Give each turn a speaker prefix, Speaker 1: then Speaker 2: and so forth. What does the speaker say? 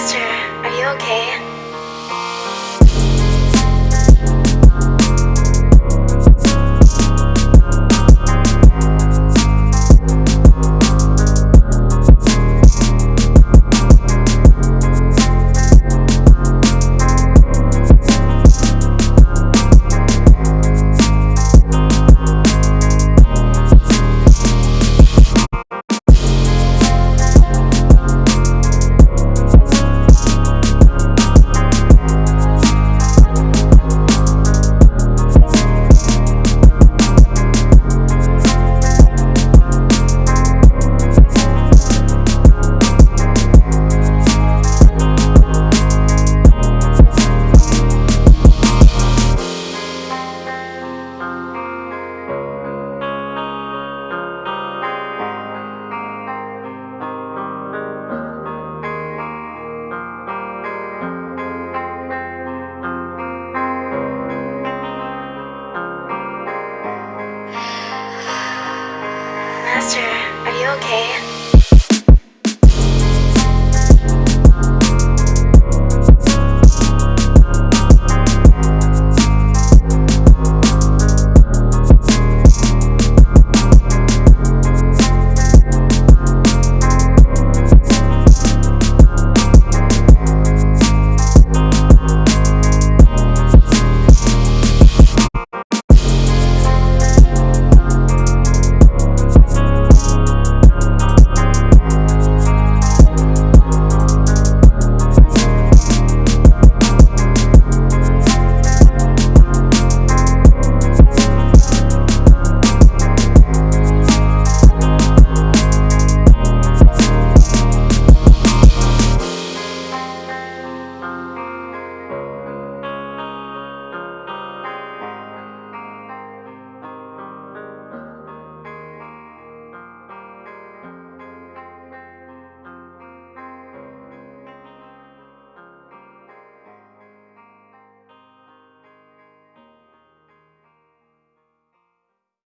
Speaker 1: Master, are you okay? Master, are you okay?